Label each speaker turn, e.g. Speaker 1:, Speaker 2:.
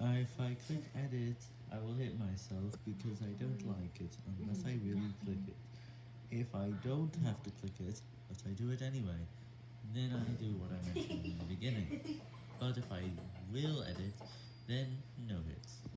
Speaker 1: Uh, if I click edit, I will hit myself because I don't mm. like it unless I mm. really click it. If I don't have to click it, but I do it anyway, then I do what I mentioned in the beginning. But if I will edit, then.